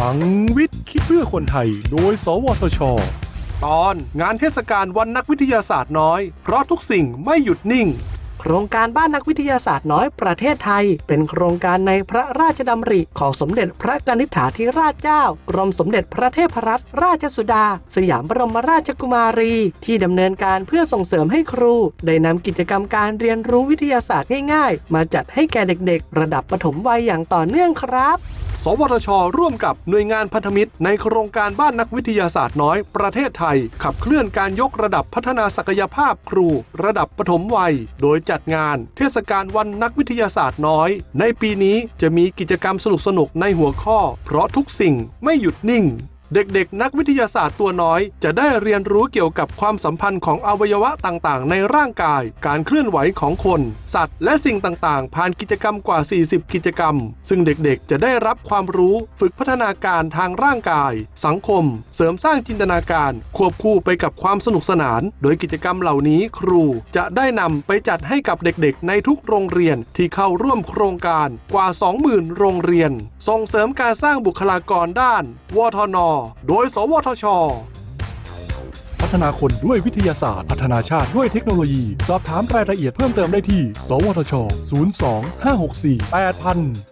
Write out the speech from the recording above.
ลังวิทย์คิดเพื่อคนไทย โดย สวทช ตอนงานเทศกาลวันนักวิทยาศาสตร์น้อย เพราะทุกสิ่งไม่หยุดนิ่ง โครงการบ้านนักวิทยาศาสตร์น้อยประเทศไทย เป็นโครงการในพระราชดำริของสมเด็จพระกนิษฐาธิราชเจ้า กรมสมเด็จพระเทพรัตนราชสุดา สยามบรมราชกุมารี ที่ดำเนินการเพื่อส่งเสริมให้ครู ได้นำกิจกรรมการเรียนรู้วิทยาศาสตร์ง่ายๆ มาจัดให้แก่เด็กๆ ระดับปฐมวัยอย่างต่อเนื่องครับ สวทช ร่วมกับหน่วยงานพันธมิตร ในโครงการบ้านนักวิทยาศาสตร์น้อย ประเทศไทย ขับเคลื่อนการยกระดับพัฒนาศักยภาพครู ระดับปฐมวัย โดยจัดงาน เทศกาลวันนักวิทยาศาสตร์น้อย ในปีนี้จะมีกิจกรรมสนุกๆในหัวข้อ เพราะทุกสิ่งไม่หยุดนิ่ง เด็กๆ นักวิทยาศาสตร์ตัวน้อย จะได้เรียนรู้เกี่ยวกับความสัมพันธ์ของอวัยวะต่างๆ ในร่างกาย การเคลื่อนไหวของคน สัตว์ และสิ่งต่างๆ ผ่านกิจกรรมกว่า 40 กิจกรรม ซึ่งเด็กๆ จะได้รับความรู้ฝึกพัฒนาการทางร่างกาย สังคม เสริมสร้างจินตนาการ ควบคู่ไปกับความสนุกสนาน โดยกิจกรรมเหล่านี้ครูจะได้นำไปจัดให้กับเด็กๆ ในทุกโรงเรียนที่เข้าร่วมโครงการกว่า 20,000 โรงเรียน ส่งเสริมการสร้างบุคลากรด้านวทนโดย สวทช พัฒนาคนด้วยวิทยาศาสตร์ พัฒนาชาติด้วยเทคโนโลยี สอบถามรายละเอียดเพิ่มเติมได้ที่ สวทช 02 564 8000